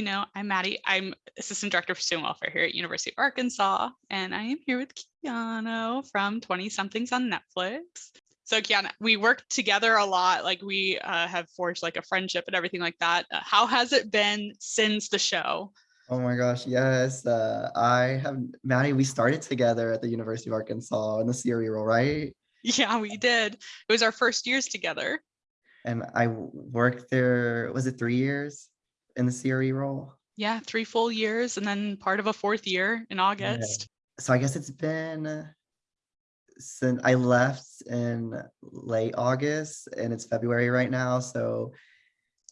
you know, I'm Maddie. I'm Assistant Director for Student Welfare here at University of Arkansas, and I am here with Keanu from 20 Somethings on Netflix. So Keanu, we work together a lot. Like we uh, have forged like a friendship and everything like that. Uh, how has it been since the show? Oh my gosh, yes. Uh, I have Maddie, we started together at the University of Arkansas in the CRE role, right? Yeah, we did. It was our first years together. And I worked there, was it three years in the CRE role? Yeah, three full years and then part of a fourth year in August. Yeah. So I guess it's been since I left in late August and it's February right now. So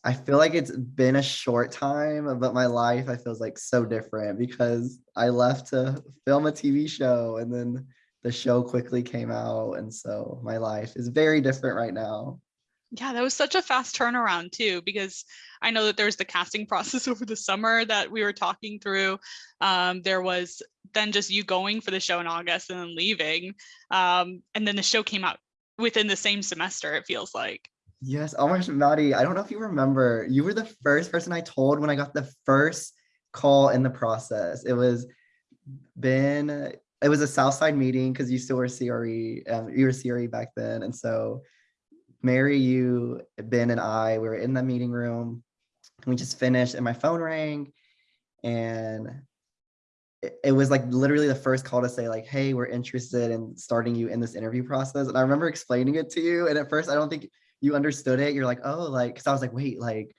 I feel like it's been a short time, but my life I feels like so different because I left to film a TV show and then the show quickly came out. And so my life is very different right now. Yeah, that was such a fast turnaround too, because I know that there's the casting process over the summer that we were talking through. Um, there was then just you going for the show in August and then leaving. Um, and then the show came out within the same semester, it feels like. Yes. Oh my gosh, Maddie, I don't know if you remember, you were the first person I told when I got the first call in the process. It was been, it was a Southside meeting because you still were CRE, um, you were CRE back then. And so Mary, you, Ben, and I, we were in the meeting room. We just finished, and my phone rang, and it, was like literally the first call to say like, "Hey, we're interested in starting you in this interview process." And I remember explaining it to you, and at first I don't think you understood it. You're like, "Oh, like," because I was like, "Wait, like."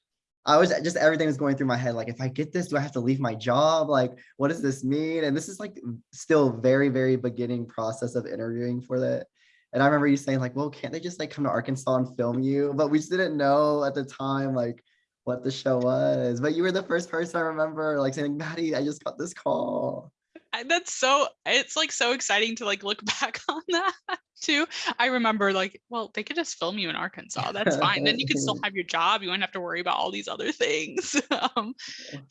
I was just everything was going through my head. Like, if I get this, do I have to leave my job? Like, what does this mean? And this is like still very, very beginning process of interviewing for that. And I remember you saying like, well, can't they just like come to Arkansas and film you? But we just didn't know at the time like what the show was. But you were the first person I remember like saying, Maddie, I just got this call. That's so, it's like so exciting to like look back on that too. I remember like, well, they could just film you in Arkansas. That's fine. then you could still have your job. You wouldn't have to worry about all these other things. um,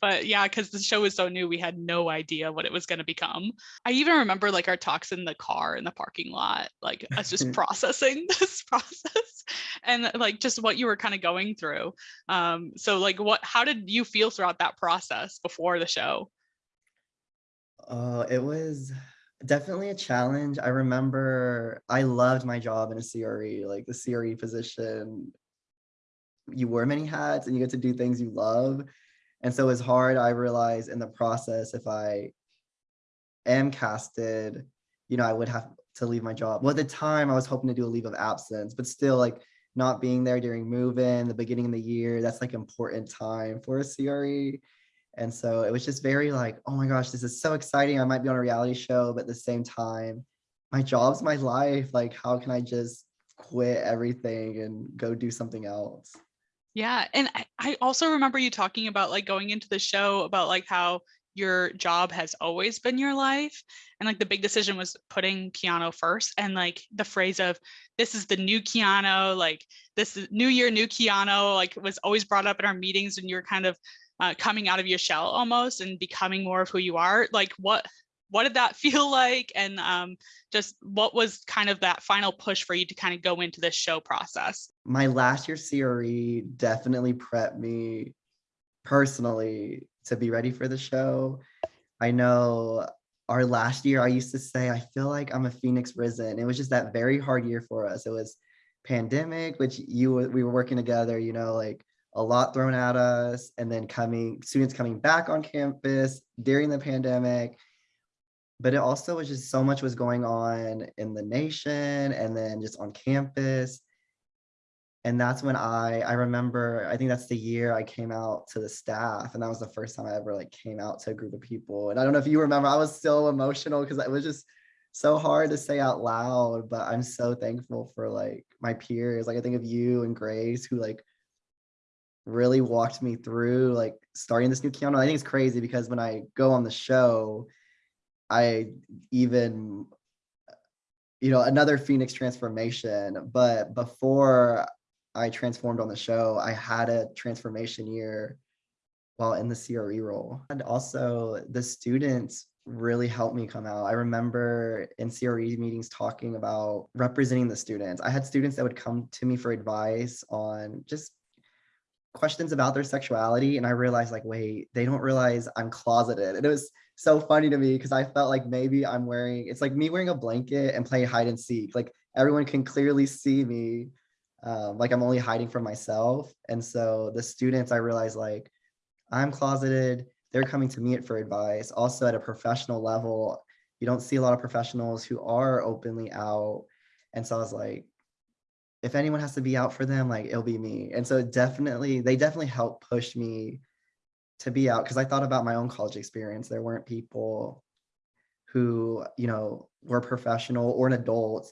but yeah, because the show was so new, we had no idea what it was going to become. I even remember like our talks in the car in the parking lot, like us just processing this process and like just what you were kind of going through. Um, so like what, how did you feel throughout that process before the show? Uh, it was definitely a challenge. I remember I loved my job in a CRE, like the CRE position. You wear many hats and you get to do things you love. And so it's hard. I realized in the process, if I am casted, you know, I would have to leave my job. Well, at the time I was hoping to do a leave of absence, but still like not being there during move-in, the beginning of the year, that's like important time for a CRE. And so it was just very like, oh my gosh, this is so exciting. I might be on a reality show, but at the same time, my job's my life. Like, how can I just quit everything and go do something else? Yeah. And I, I also remember you talking about like going into the show about like how your job has always been your life. And like the big decision was putting Keanu first and like the phrase of this is the new Keanu, like this is new year, new Keanu, like was always brought up in our meetings and you're kind of uh, coming out of your shell almost and becoming more of who you are like what what did that feel like? And um, just what was kind of that final push for you to kind of go into this show process? My last year cre definitely prepped me personally to be ready for the show. I know our last year i used to say i feel like i'm a phoenix risen. It was just that very hard year for us. It was pandemic which you we were working together you know like a lot thrown at us and then coming students coming back on campus during the pandemic. But it also was just so much was going on in the nation and then just on campus. And that's when i i remember i think that's the year i came out to the staff and that was the first time i ever like came out to a group of people. And i don't know if you remember i was so emotional because it was just so hard to say out loud but i'm so thankful for like my peers. Like i think of you and grace who like really walked me through like starting this new Keanu. I think it's crazy because when I go on the show, I even, you know, another Phoenix transformation. But before I transformed on the show, I had a transformation year while in the CRE role. And also the students really helped me come out. I remember in CRE meetings talking about representing the students. I had students that would come to me for advice on just questions about their sexuality and I realized like, wait, they don't realize I'm closeted. And it was so funny to me because I felt like maybe I'm wearing, it's like me wearing a blanket and playing hide and seek. Like everyone can clearly see me. Um, like I'm only hiding from myself. And so the students, I realized like, I'm closeted. They're coming to me for advice. Also at a professional level, you don't see a lot of professionals who are openly out. And so I was like, if anyone has to be out for them, like it'll be me. And so it definitely, they definitely helped push me to be out because I thought about my own college experience. There weren't people who, you know, were professional or an adult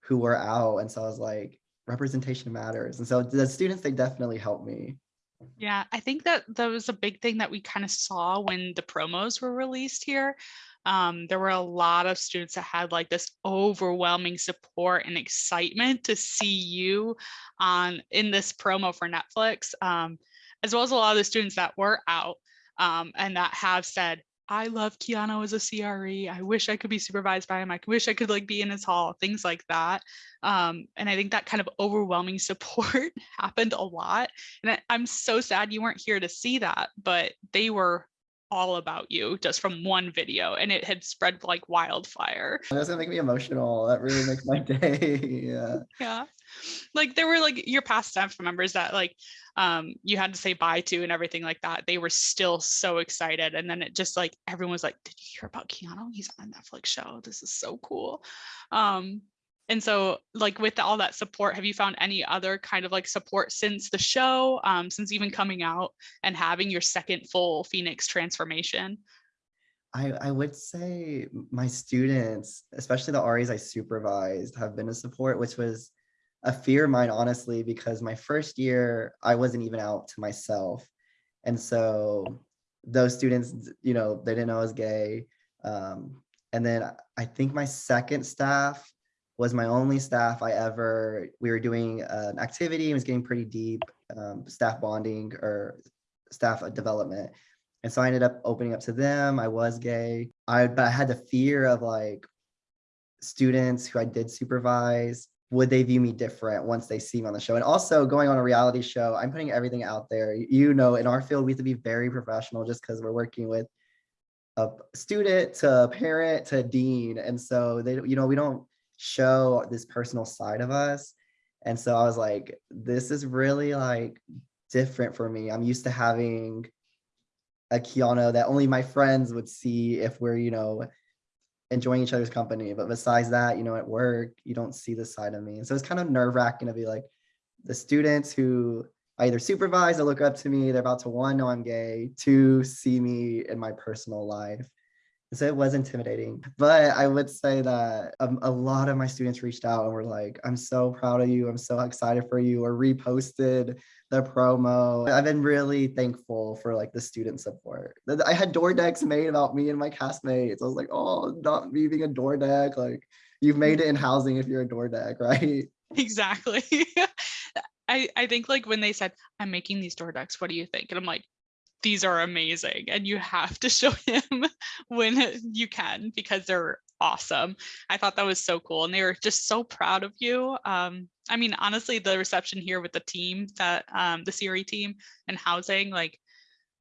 who were out. And so I was like, representation matters. And so the students, they definitely helped me. Yeah, I think that that was a big thing that we kind of saw when the promos were released here. Um, there were a lot of students that had like this overwhelming support and excitement to see you on in this promo for Netflix, um, as well as a lot of the students that were out um, and that have said, I love Keanu as a CRE. I wish I could be supervised by him. I wish I could like be in his hall, things like that. Um, and I think that kind of overwhelming support happened a lot. And I, I'm so sad you weren't here to see that, but they were all about you just from one video and it had spread like wildfire. That's gonna make me emotional. That really makes my day. yeah. Yeah. Like there were like your past staff members that like um you had to say bye to and everything like that. They were still so excited. And then it just like everyone was like, Did you hear about Keanu? He's on a Netflix show. This is so cool. Um and so like with all that support have you found any other kind of like support since the show um, since even coming out and having your second full phoenix transformation? I, I would say my students especially the RAs I supervised have been a support which was a fear of mine honestly because my first year I wasn't even out to myself. And so those students you know they didn't know I was gay um, and then I think my second staff was my only staff I ever, we were doing an activity, it was getting pretty deep, um, staff bonding or staff development. And so I ended up opening up to them. I was gay. I, but I had the fear of like students who I did supervise, would they view me different once they see me on the show? And also going on a reality show, I'm putting everything out there. You know, in our field, we have to be very professional just because we're working with a student to a parent to a dean. And so they, you know, we don't show this personal side of us. And so I was like, this is really like different for me. I'm used to having a Keanu that only my friends would see if we're, you know, enjoying each other's company. But besides that, you know, at work, you don't see the side of me. And so it's kind of nerve wracking to be like the students who I either supervise or look up to me, they're about to one, know I'm gay, two, see me in my personal life. So it was intimidating, but I would say that um, a lot of my students reached out and were like, I'm so proud of you. I'm so excited for you or reposted the promo. I've been really thankful for like the student support. I had door decks made about me and my castmates. I was like, oh, not me being a door deck. Like you've made it in housing if you're a door deck, right? Exactly. I, I think like when they said, I'm making these door decks, what do you think? And I'm like, these are amazing and you have to show him when you can because they're awesome. I thought that was so cool and they were just so proud of you. Um, I mean, honestly, the reception here with the team that um, the CRE team and housing, like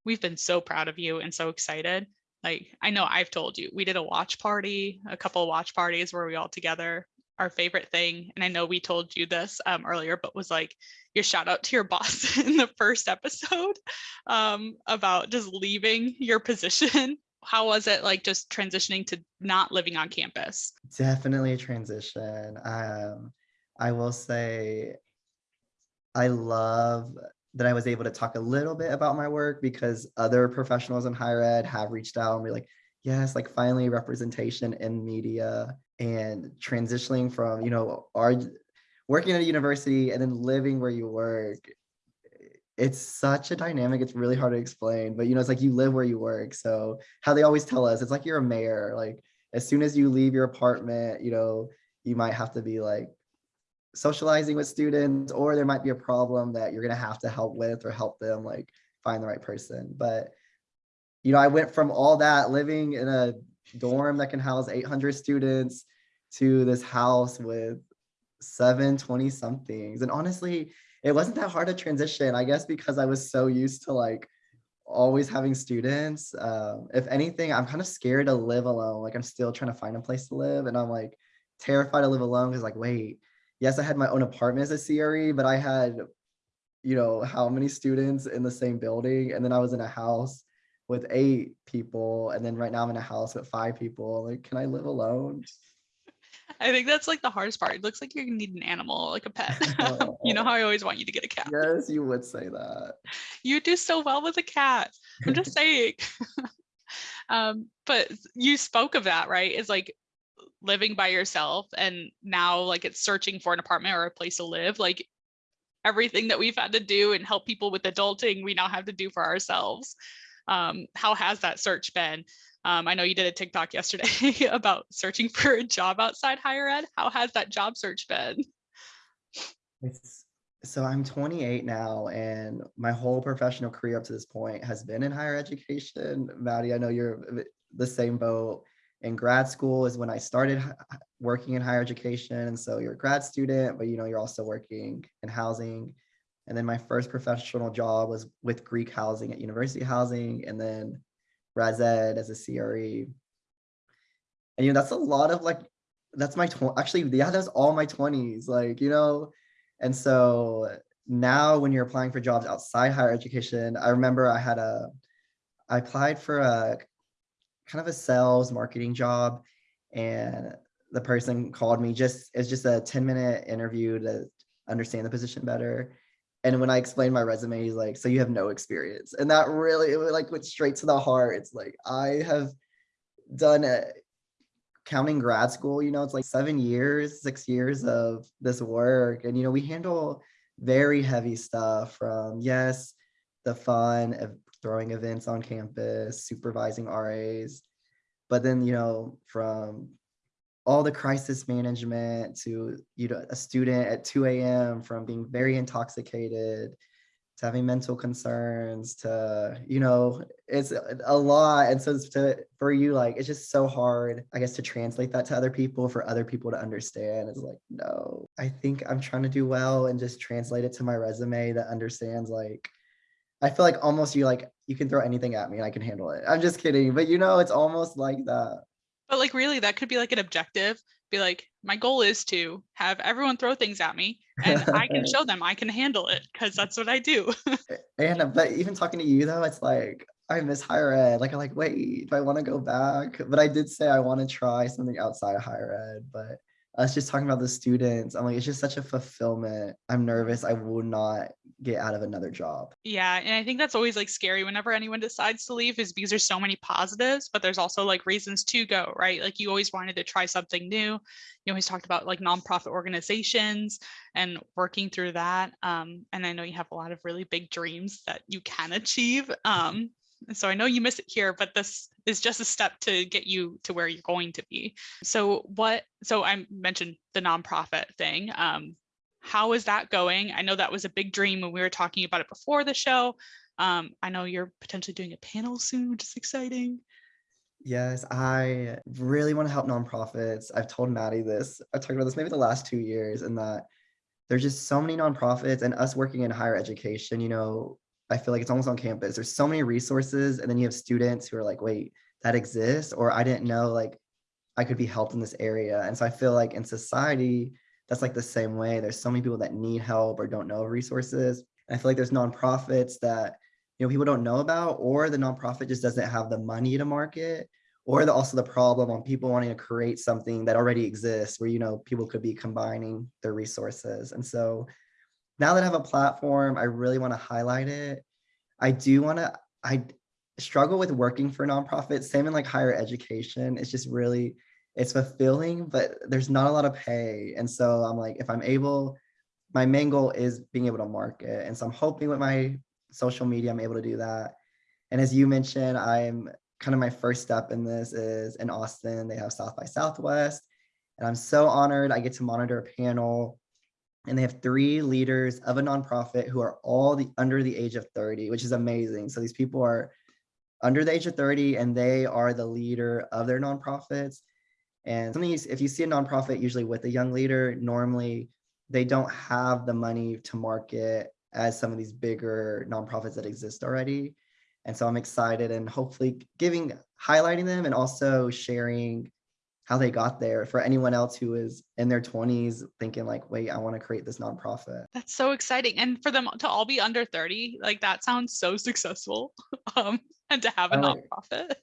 we've been so proud of you and so excited. Like I know I've told you, we did a watch party, a couple of watch parties where we all together our favorite thing, and I know we told you this um, earlier, but was like your shout out to your boss in the first episode um, about just leaving your position. How was it like just transitioning to not living on campus? Definitely a transition. Um, I will say I love that I was able to talk a little bit about my work because other professionals in higher ed have reached out and be like, yes, like finally representation in media and transitioning from, you know, our working at a university and then living where you work. It's such a dynamic. It's really hard to explain, but you know, it's like you live where you work. So how they always tell us, it's like you're a mayor. Like as soon as you leave your apartment, you know, you might have to be like socializing with students or there might be a problem that you're going to have to help with or help them like find the right person. But you know, I went from all that living in a dorm that can house 800 students to this house with seven 20 somethings. And honestly, it wasn't that hard to transition, I guess because I was so used to like always having students. Um, if anything, I'm kind of scared to live alone. Like I'm still trying to find a place to live and I'm like terrified to live alone because like, wait, yes, I had my own apartment as a CRE, but I had, you know, how many students in the same building? And then I was in a house with eight people. And then right now I'm in a house with five people. Like, can I live alone? I think that's like the hardest part. It looks like you need an animal, like a pet. you know how I always want you to get a cat. Yes, you would say that. You do so well with a cat. I'm just saying. um, but you spoke of that, right? It's like living by yourself and now like it's searching for an apartment or a place to live. Like everything that we've had to do and help people with adulting, we now have to do for ourselves. Um, how has that search been? Um, I know you did a TikTok yesterday about searching for a job outside higher ed. How has that job search been? It's so I'm 28 now, and my whole professional career up to this point has been in higher education. Maddie, I know you're the same boat. In grad school is when I started working in higher education, and so you're a grad student, but you know you're also working in housing. And then my first professional job was with Greek Housing at University Housing, and then Res Ed as a CRE. And you know, that's a lot of like, that's my, actually, yeah, that's all my 20s, like, you know, and so now when you're applying for jobs outside higher education, I remember I had a, I applied for a kind of a sales marketing job and the person called me just, it's just a 10 minute interview to understand the position better. And when I explained my resume, he's like, so you have no experience. And that really, it like went straight to the heart. It's like, I have done it counting grad school, you know, it's like seven years, six years of this work. And, you know, we handle very heavy stuff from, yes, the fun of throwing events on campus, supervising RAs, but then, you know, from all the crisis management to you know a student at 2 a.m. from being very intoxicated to having mental concerns to you know it's a lot. And so to for you like it's just so hard i guess to translate that to other people for other people to understand. It's like no i think i'm trying to do well and just translate it to my resume that understands like i feel like almost you like you can throw anything at me and i can handle it. I'm just kidding but you know it's almost like that but like really, that could be like an objective. Be like, my goal is to have everyone throw things at me and I can show them I can handle it because that's what I do. and uh, but even talking to you though, it's like I miss higher ed. Like I'm like, wait, do I want to go back? But I did say I want to try something outside of higher ed, but us just talking about the students, I'm like, it's just such a fulfillment. I'm nervous. I will not get out of another job. Yeah. And I think that's always like scary whenever anyone decides to leave is because there's so many positives, but there's also like reasons to go, right? Like you always wanted to try something new. You always talked about like nonprofit organizations and working through that. Um, and I know you have a lot of really big dreams that you can achieve. Um, so I know you miss it here, but this is just a step to get you to where you're going to be. So what, so I mentioned the nonprofit thing. Um, how is that going? I know that was a big dream when we were talking about it before the show. Um, I know you're potentially doing a panel soon, which is exciting. Yes, I really want to help nonprofits. I've told Maddie this. I've talked about this maybe the last two years and that there's just so many nonprofits and us working in higher education, you know, I feel like it's almost on campus. There's so many resources and then you have students who are like, wait, that exists or I didn't know like I could be helped in this area. And so I feel like in society, that's like the same way. There's so many people that need help or don't know resources. And I feel like there's nonprofits that you know people don't know about or the nonprofit just doesn't have the money to market or the, also the problem on people wanting to create something that already exists where you know people could be combining their resources. And so now that I have a platform, I really want to highlight it. I do want to, I struggle with working for nonprofits, same in like higher education. It's just really, it's fulfilling, but there's not a lot of pay. And so I'm like, if I'm able, my main goal is being able to market. And so I'm hoping with my social media, I'm able to do that. And as you mentioned, I'm kind of my first step in this is in Austin, they have South by Southwest. And I'm so honored I get to monitor a panel and they have three leaders of a nonprofit who are all the under the age of 30, which is amazing. So these people are under the age of 30 and they are the leader of their nonprofits. And something if you see a nonprofit usually with a young leader, normally they don't have the money to market as some of these bigger nonprofits that exist already. And so I'm excited and hopefully giving, highlighting them and also sharing how they got there for anyone else who is in their 20s thinking like, wait, I want to create this nonprofit. That's so exciting. And for them to all be under 30, like that sounds so successful. Um, and to have a I like- nonprofit.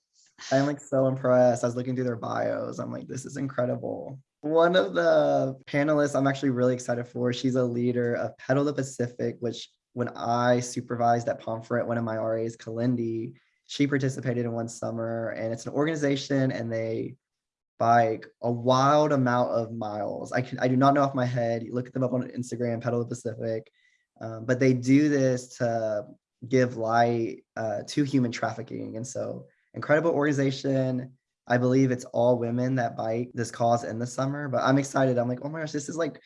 I'm like so impressed. I was looking through their bios. I'm like, this is incredible. One of the panelists I'm actually really excited for, she's a leader of Pedal the Pacific, which when I supervised at Pomfret, one of my RAs, Kalindi, she participated in one summer and it's an organization and they bike a wild amount of miles. I can I do not know off my head. You look at them up on Instagram, Pedal the Pacific. Um, but they do this to give light uh, to human trafficking. And so incredible organization. I believe it's all women that bike this cause in the summer, but I'm excited. I'm like, oh my gosh, this is like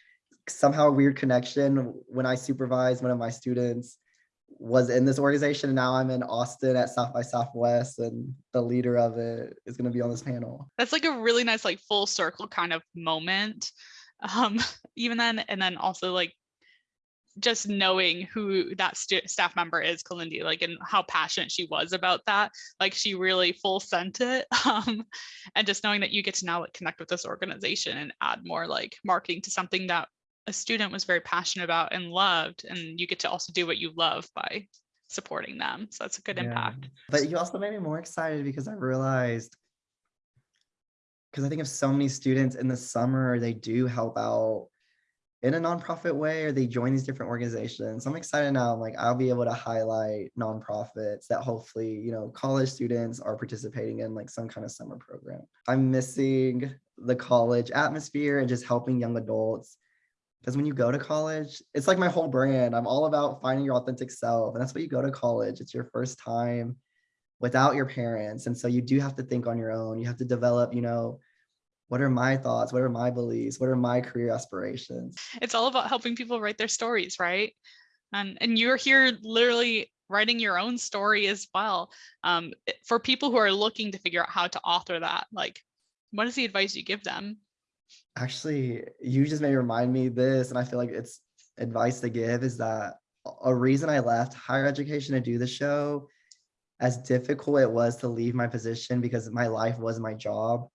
somehow a weird connection. When I supervise one of my students was in this organization, and now I'm in Austin at South by Southwest, and the leader of it is going to be on this panel. That's like a really nice, like full circle kind of moment. Um, even then, and then also like just knowing who that stu- staff member is, Kalindi, like and how passionate she was about that. Like she really full sent it. Um, and just knowing that you get to now like connect with this organization and add more like marketing to something that a student was very passionate about and loved, and you get to also do what you love by supporting them. So that's a good Yeah. impact. But you also made me more excited because I realized because I think of so many students in the summer, they do help out in a nonprofit way or they join these different organizations. I'm excited now. I'm like, I'll be able to highlight nonprofits that hopefully, you know, college students are participating in like some kind of summer program. I'm missing the college atmosphere and just helping young adults. Because when you go to college, it's like my whole brand. I'm all about finding your authentic self. And that's what you go to college. It's your first time without your parents. And so you do have to think on your own. You have to develop, you know, what are my thoughts? What are my beliefs? What are my career aspirations? it's all about helping people write their stories right and and you're here literally writing your own story as well um for people who are looking to figure out how to author that like what is the advice you give them Actually, you just may remind me this, and I feel like it's advice to give is that a- reason I left higher education to do the show, as difficult it was to leave my position because my life was my job.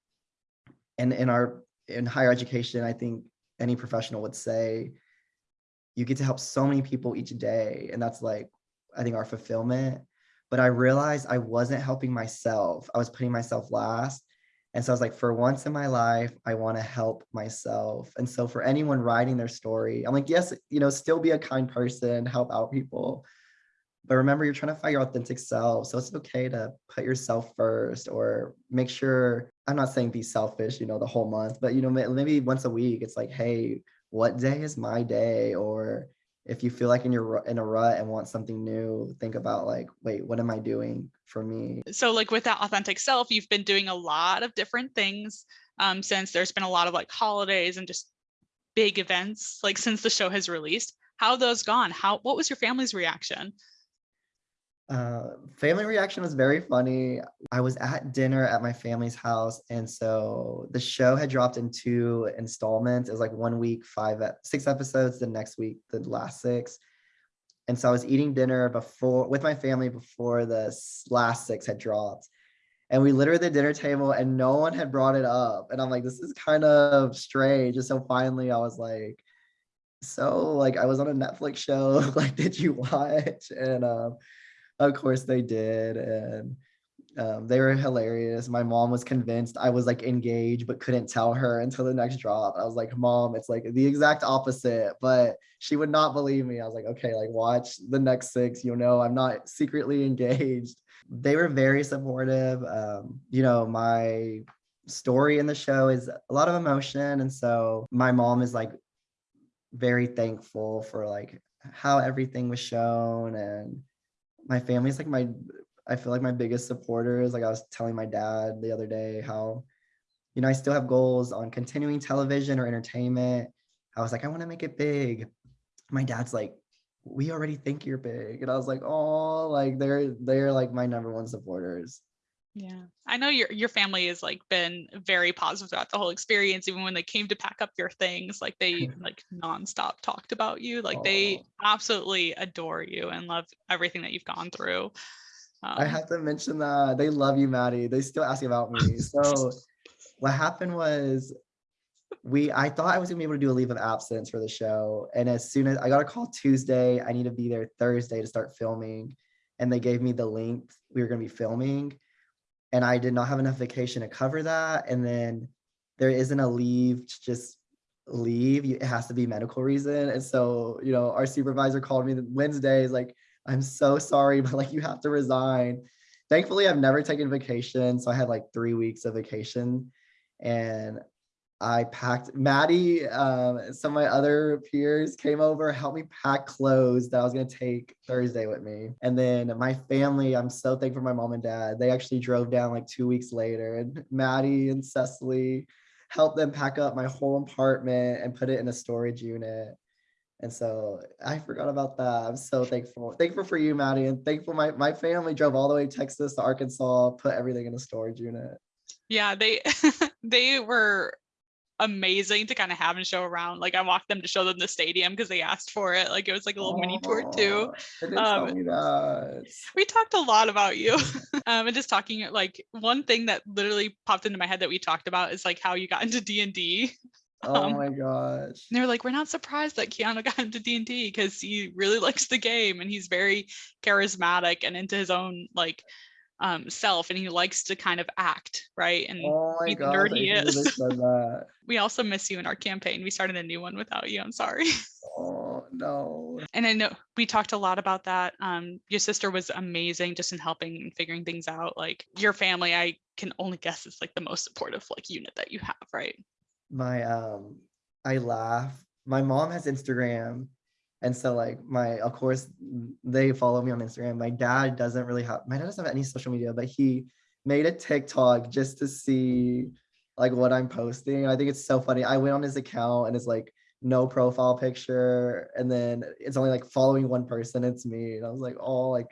And in our in higher education, I think any professional would say you get to help so many people each day. And that's like, I think our fulfillment. But I realized I wasn't helping myself. I was putting myself last. And so I was like, for once in my life, I want to help myself. And so for anyone writing their story, I'm like, yes, you know, still be a kind person, help out people. But remember, you're trying to find your authentic self. So it's okay to put yourself first or make sure, I'm not saying be selfish, you know, the whole month, but, you know, maybe once a week, it's like, hey, what day is my day? Or if you feel like in your in a rut and want something new, think about like, wait, what am I doing for me? so like with that authentic self you've been doing a lot of different things um since there's been a lot of like holidays and just big events like since the show has released. How those gone? How what was your family's reaction Uh, family reaction was very funny. I was at dinner at my family's house, and so the show had dropped in two installments. It was like one week, five, six episodes. The next week, the last six. And so I was eating dinner before with my family before the last six had dropped, and we literally at the dinner table, and no one had brought it up. And I'm like, this is kind of strange. And so finally, I was like, so like I was on a Netflix show. like, did you watch? And um of course they did. And um, they were hilarious. My mom was convinced I was like engaged, but couldn't tell her until the next drop. I was like, Mom, it's like the exact opposite. But she would not believe me. I was like, okay, like watch the next six, you know, I'm not secretly engaged. They were very supportive. Um, you know, my story in the show is a lot of emotion. And so my mom is like very thankful for like how everything was shown and my family's like my I feel like my biggest supporters. Like I was telling my dad the other day how, you know, I still have goals on continuing television or entertainment. I was like, I want to make it big. My dad's like, we already think you're big. And I was like, oh, like they're they're like my number one supporters. Yeah. I know your your family has like been very positive throughout the whole experience. Even when they came to pack up your things, like they like nonstop talked about you. Like they Oh, absolutely adore you and love everything that you've gone through. I Um, have to mention that they love you, Maddie. They still ask about me. So what happened was we I thought I was gonna be able to do a leave of absence for the show. And as soon as I got a call Tuesday, I need to be there Thursday to start filming. And they gave me the link we were gonna be filming. And I did not have enough vacation to cover that. And then there isn't a leave to just leave. It has to be medical reason. And so, you know, our supervisor called me Wednesday, is like, I'm so sorry, but like you have to resign. Thankfully, I've never taken vacation. So I had like three weeks of vacation. And I packed Maddie, um, some of my other peers came over, helped me pack clothes that I was gonna take Thursday with me. And then my family, I'm so thankful for my mom and dad. They actually drove down like two weeks later and Maddie and Cecily helped them pack up my whole apartment and put it in a storage unit. And so I forgot about that. I'm so thankful. Thankful for you, Maddie, and thankful my, my family drove all the way to Texas to Arkansas, put everything in a storage unit. yeah, they they were amazing to kind of have and show around. Like I walked them to show them the stadium because they asked for it. Like it was like a little mini tour too. Didn't Um, we talked a lot about you um and just talking like one thing that literally popped into my head that we talked about is like how you got into d&d Oh um, my gosh. and they were like we're not surprised that keanu got into d&d because he really likes the game and he's very charismatic and into his own like um self and he likes to kind of act right and Oh my be the nerd I he is. we also miss you in our campaign we started a new one without you i'm sorry Oh no. and I know we talked a lot about that. Um, your sister was amazing just in helping and figuring things out. Like your family, I can only guess is like the most supportive like unit that you have, right? My um I laugh. My mom has Instagram. And so like my of course they follow me on Instagram. My dad doesn't really have my dad doesn't have any social media, but he made a TikTok just to see like what I'm posting. I think it's so funny. I went on his account and it's like no profile picture. And then it's only like following one person it's me. And i was like oh like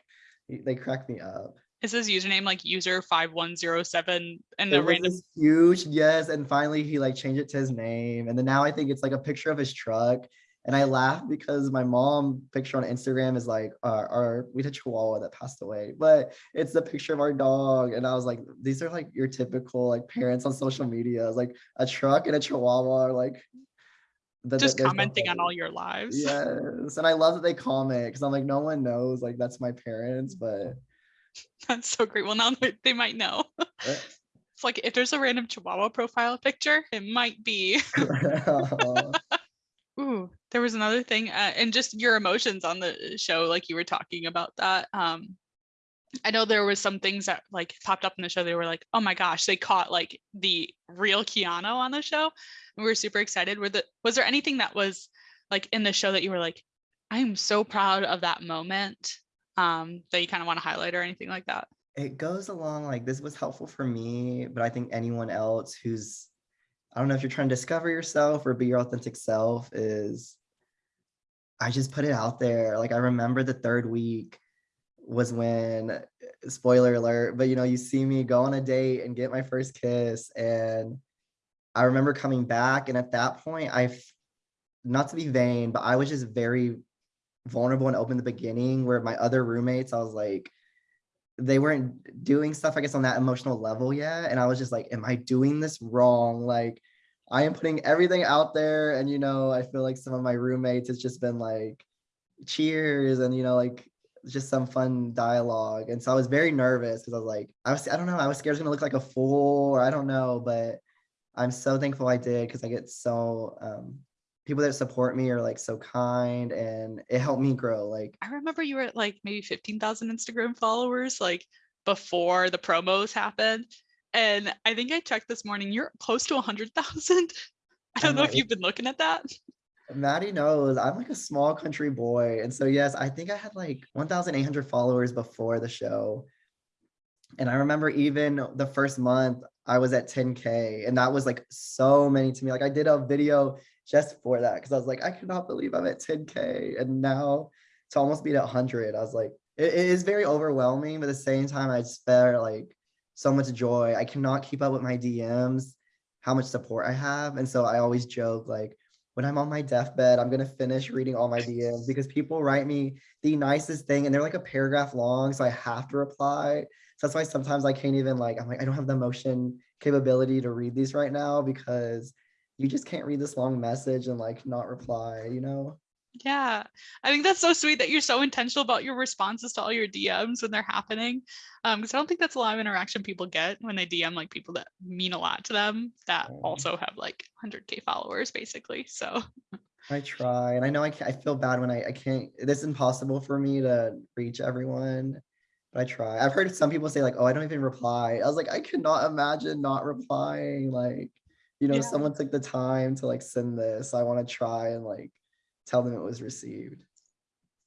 they cracked me up. Is his username like user 5107 and the random huge yes. And finally he like changed it to his name. And then now i think it's like a picture of his truck and i laugh because my mom picture on instagram is like uh, our we had a chihuahua that passed away but it's the picture of our dog and i was like these are like your typical like parents on social media it's like a truck and a chihuahua are like the, just no commenting on all your lives. Yes, and I love that they comment because I'm like, no one knows, like that's my parents, but That's so great. Well, now they they might know. uh, It's like if there's a random Chihuahua profile picture, it might be. There was another thing, uh, and just your emotions on the show, like you were talking about that. Um, I know there was some things that like popped up in the show. They were like, "Oh my gosh, they caught like the real Keanu on the show." And we were super excited. Were the was there anything that was like in the show that you were like, "I am so proud of that moment," um, that you kind of want to highlight or anything like that? it goes along like this was helpful for me, but I think anyone else who's I don't know if you're trying to discover yourself or be your authentic self is I just put it out there. Like I remember the third week was when uh, spoiler alert, but you know, you see me go on a date and get my first kiss and I remember coming back and at that point I've not to be vain, but I was just very vulnerable and open the beginning where my other roommates, I was like, they weren't doing stuff, I guess, on that emotional level yet. And I was just like, am I doing this wrong? Like, I am putting everything out there. And, you know, I feel like some of my roommates, it's just been like, cheers and, you know, like just some fun dialogue. And so I was very nervous because I was like, I was, I don't know, I was scared I was gonna look like a fool or I don't know, but I'm so thankful I did because I get so, um, people that support me are like so kind and it helped me grow. Like, I remember you were at like maybe 15,000 Instagram followers like before the promos happened. And I think I checked this morning, you're close to 100,000. I don't know if you've been looking at that. Maddie knows I'm like a small country boy. And so, yes, I think I had like 1,800 followers before the show. And I remember even the first month I was at 10K, and that was like so many to me. Like, I did a video just for that because I was like, I cannot believe I'm at 10K. And now to almost be at 100, I was like, it, it is very overwhelming. But at the same time, I just felt like so much joy. I cannot keep up with my DMs, how much support I have. And so I always joke like when I'm on my deathbed, I'm gonna finish reading all my DMs because people write me the nicest thing and they're like a paragraph long. So I have to reply. So that's why sometimes I can't even like, I'm like, I don't have the emotion capability to read these right now because you just can't read this long message and like not reply, you know? Yeah, I think that's so sweet that you're so intentional about your responses to all your DMs when they're happening. Um, because I don't think that's a lot of interaction people get when they DM like people that mean a lot to them that Um, also have like 100k followers basically. So I try, and I know I, I feel bad when I, I can't. It's impossible for me to reach everyone, but I try. I've heard some people say like, "Oh, I don't even reply." I was like, I cannot imagine not replying. Like, you know, Yeah. someone took the time to like send this. I want to try and like tell them it was received.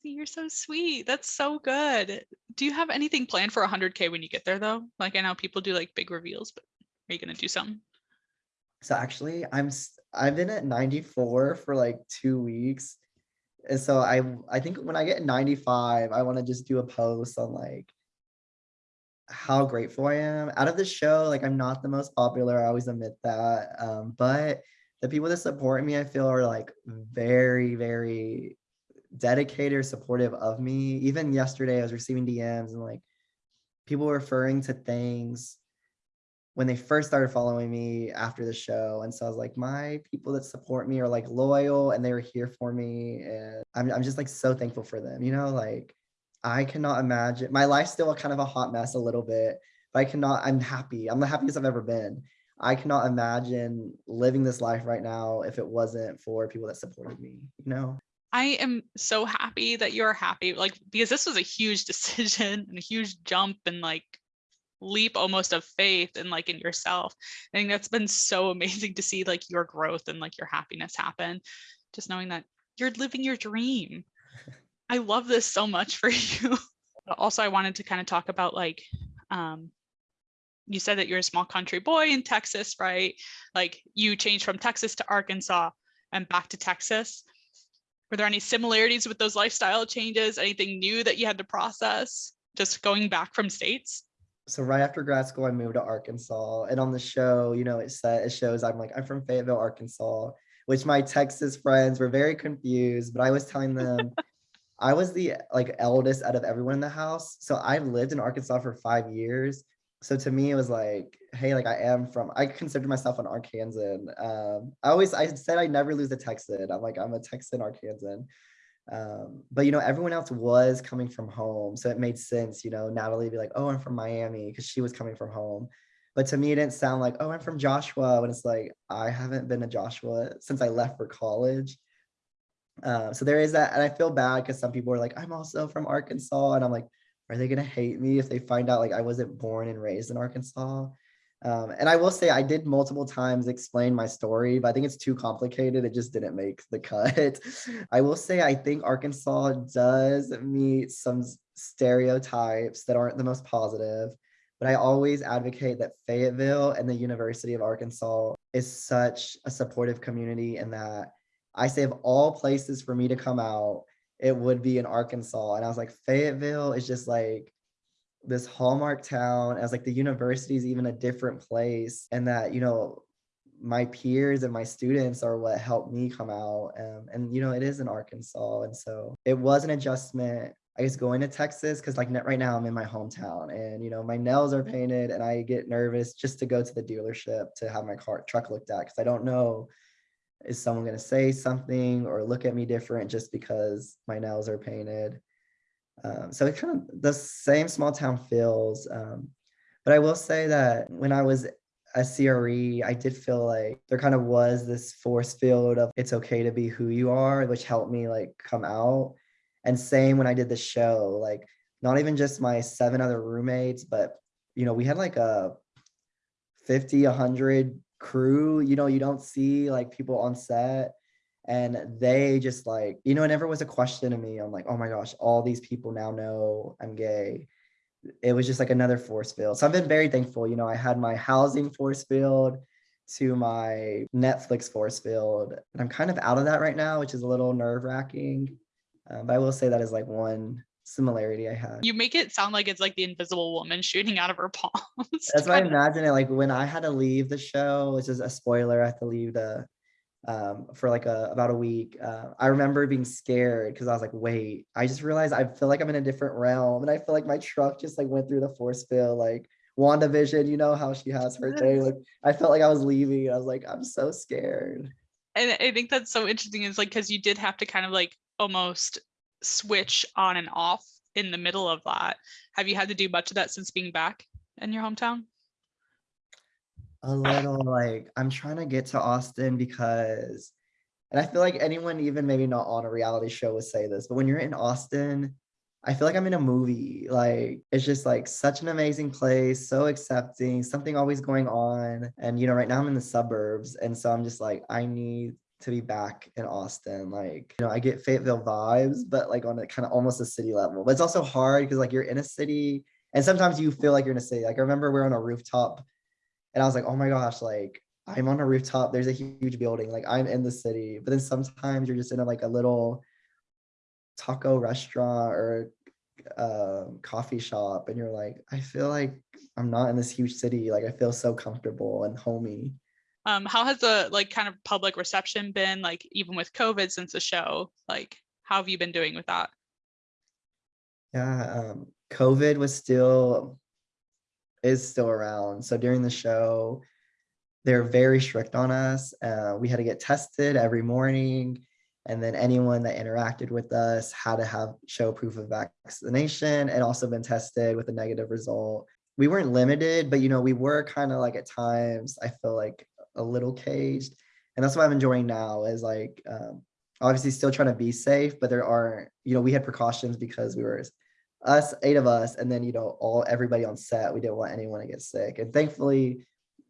you're so sweet. That's so good. Do you have anything planned for 100k when you get there though? Like I know people do like big reveals, but are you gonna do something? So actually, I'm I've been at 94 for like two weeks, and so I I think when I get 95, I want to just do a post on like how grateful I am. Out of the show, like I'm not the most popular. I always admit that, um, but the people that support me, I feel are like very very dedicated or supportive of me. Even yesterday, I was receiving DMs and like people referring to things when they first started following me after the show. And so I was like, my people that support me are like loyal and they were here for me. And I'm, I'm just like so thankful for them. You know, like I cannot imagine my life's still kind of a hot mess a little bit, but I cannot, I'm happy. I'm the happiest I've ever been. I cannot imagine living this life right now if it wasn't for people that supported me, you know? I am so happy that you're happy, like because this was a huge decision and a huge jump and like leap almost of faith and like in yourself. I think that's been so amazing to see like your growth and like your happiness happen. Just knowing that you're living your dream. I love this so much for you. Also, I wanted to kind of talk about like, um, you said that you're a small country boy in Texas, right? Like you changed from Texas to Arkansas and back to Texas. Were there any similarities with those lifestyle changes? Anything new that you had to process just going back from states? so right after grad school, I moved to Arkansas, and on the show, you know, it said it shows I'm like I'm from Fayetteville, Arkansas, which my Texas friends were very confused, but I was telling them I was the like eldest out of everyone in the house, so I've lived in Arkansas for five years. So to me, it was like, hey, like I am from. I consider myself an Arkansan. Um, I always I said I never lose a Texan. I'm like I'm a Texan Arkansan. Um, but you know, everyone else was coming from home. So it made sense, you know, Natalie be like, oh, I'm from Miami, because she was coming from home. But to me, it didn't sound like, oh, I'm from Joshua. When it's like, I haven't been to Joshua since I left for college. Uh, so there is that. And I feel bad because some people are like, I'm also from Arkansas. And I'm like, are they gonna hate me if they find out like I wasn't born and raised in Arkansas? Um, and I will say I did multiple times explain my story, but I think it's too complicated. It just didn't make the cut. I will say I think Arkansas does meet some stereotypes that aren't the most positive, but I always advocate that Fayetteville and the University of Arkansas is such a supportive community and that I say of all places for me to come out, it would be in Arkansas. And I was like, Fayetteville is just like this hallmark town as like the university is even a different place and that you know my peers and my students are what helped me come out. Um, and you know it is in arkansas. And so it was an adjustment i guess going to texas because like right now i'm in my hometown and you know my nails are painted and i get nervous just to go to the dealership to have my car truck looked at because i don't know is someone going to say something or look at me different just because my nails are painted um, so it kind of the same small town feels. Um, but I will say that when I was a CRE, I did feel like there kind of was this force field of it's okay to be who you are, which helped me like come out. And same when I did the show, like not even just my seven other roommates, but you know, we had like a 50, 100 crew, you know, you don't see like people on set and they just like you know it never was a question to me. I'm like oh my gosh all these people now know i'm gay. It was just like another force field. So i've been very thankful you know i had my housing force field to my netflix force field and i'm kind of out of that right now which is a little nerve wracking um, but i will say that is like one similarity I had. You make it sound like it's like the invisible woman shooting out of her palms. That's what I imagine it like when I had to leave the show, which is a spoiler, I had to leave the um for like a about a week. Uh, I remember being scared because I was like, wait, I just realized I feel like I'm in a different realm and I feel like my truck just like went through the force field like WandaVision, you know how she has her thing. Like I felt like I was leaving. I was like, I'm so scared. and I think that's so interesting is like because you did have to kind of like almost switch on and off in the middle of that. Have you had to do much of that since being back in your hometown? A little like I'm trying to get to Austin because and I feel like anyone even maybe not on a reality show would say this, but when you're in Austin, I feel like I'm in a movie. Like it's just like such an amazing place, so accepting, something always going on. And you know, right now I'm in the suburbs, and so I'm just like I need to be back in Austin. Like, you know, I get Fayetteville vibes, but like on a kind of almost a city level. But it's also hard because like you're in a city and sometimes you feel like you're in a city. Like I remember we are on a rooftop and I was like, oh my gosh, like I'm on a rooftop. There's a huge building. Like I'm in the city. But then sometimes you're just in a, like a little taco restaurant or uh, coffee shop, and you're like, I feel like I'm not in this huge city. Like I feel so comfortable and homey. Um, how has the like kind of public reception been like even with COVID since the show? Like how have you been doing with that? Yeah, um, COVID was still is still around. So during the show, they're very strict on us. Uh, we had to get tested every morning. And then anyone that interacted with us had to have show proof of vaccination and also been tested with a negative result. We weren't limited, but you know, we were kind of like at times, I feel like a little caged. And that's what I'm enjoying now is like um, obviously still trying to be safe, but there aren't, you know, we had precautions because we were us, eight of us, and then you know, all everybody on set. We didn't want anyone to get sick. And thankfully,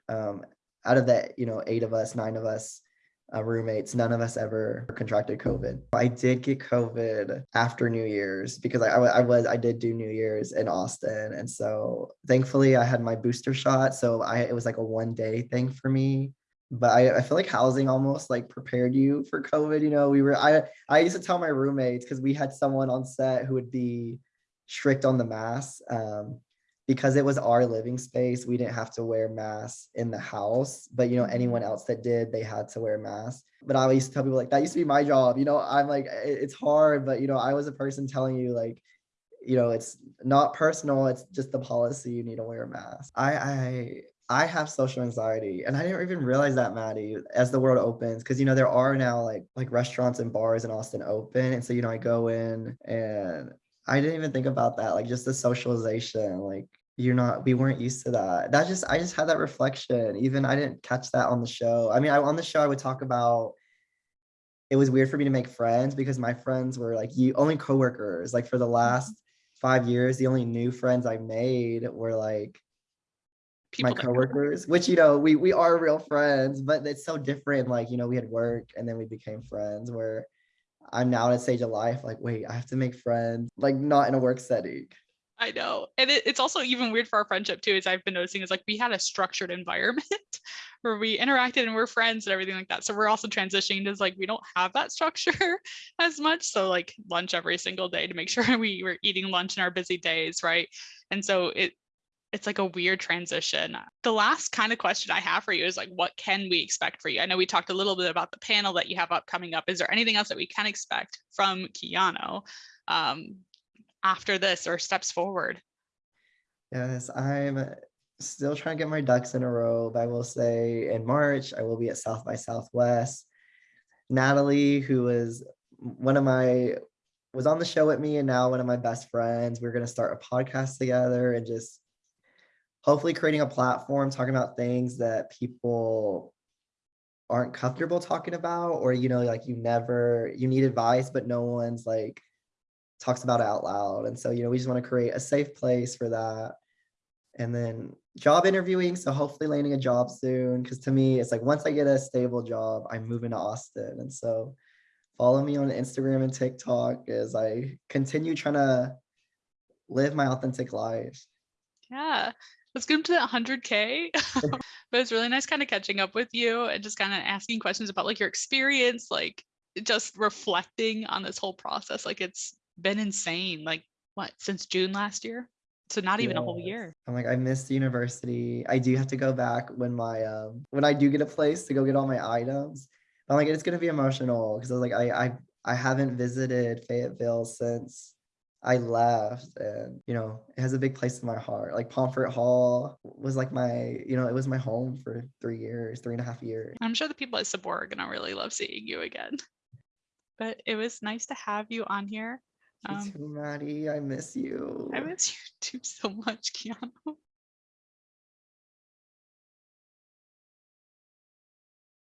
um, out of that, you know, eight of us, nine of us, uh, roommates, none of us ever contracted COVID. I did get COVID after New Year's because I, I, was I did do New Year's in Austin, and so thankfully I had my booster shot. So I it was like a one day thing for me. But I, I feel like housing almost like prepared you for COVID. You know, we were I I used to tell my roommates because we had someone on set who would be strict on the mask. Um, because it was our living space, we didn't have to wear masks in the house. But you know, anyone else that did, they had to wear masks. But I used to tell people like that used to be my job. You know, I'm like, it's hard, but you know, I was a person telling you like, you know, it's not personal, it's just the policy you need to wear a mask. I I I have social anxiety and I didn't even realize that Maddie as the world opens because you know there are now like like restaurants and bars in Austin open and so you know I go in and I didn't even think about that like just the socialization like you're not we weren't used to that. That just i just had that reflection even i didn't catch that on the show. I mean I, on the show i would talk about it was weird for me to make friends because my friends were like you only coworkers like for the mm-hmm. last five years the only new friends i made were like People my coworkers which you know we we are real friends but it's so different like you know we had work and then we became friends where i'm now at a stage of life like wait i have to make friends like not in a work setting I know. And it, it's also even weird for our friendship too, as I've been noticing is like we had a structured environment where we interacted and we're friends and everything like that. So we're also transitioning to like we don't have that structure as much. So like lunch every single day to make sure we were eating lunch in our busy days, right? And so it it's like a weird transition. The last kind of question I have for you is like, what can we expect for you? I know we talked a little bit about the panel that you have upcoming up. Is there anything else that we can expect from Keanu? Um, after this or steps forward? Yes, I'm still trying to get my ducks in a row. But I will say in March, I will be at South by Southwest. Natalie, who was one of my was on the show with me and now one of my best friends. We're going to start a podcast together and just hopefully creating a platform talking about things that people aren't comfortable talking about or you know like you never you need advice but no one's like talks about it out loud. And so, you know, we just want to create a safe place for that. And then job interviewing. So hopefully landing a job soon. Cause to me, it's like once I get a stable job, I'm moving to Austin. And so follow me on Instagram and TikTok as I continue trying to live my authentic life. Yeah. Let's get into that 100K. but it's really nice kind of catching up with you and just kind of asking questions about like your experience, like just reflecting on this whole process. Like it's been insane. Like what since June last year. So not even a whole year. I'm like, I missed the university. I do have to go back when my um when I do get a place to go get all my items. I'm like, it's gonna be emotional because I was like, I I I haven't visited Fayetteville since I left, and you know, it has a big place in my heart. Like Pomfret Hall was like my, you know, it was my home for three years, three and a half years. I'm sure the people at Sabor are gonna really love seeing you again. But it was nice to have you on here. You Um, too, Maddie. I miss you. I miss you too so much, Keanu.